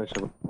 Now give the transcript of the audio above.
不不吃吧？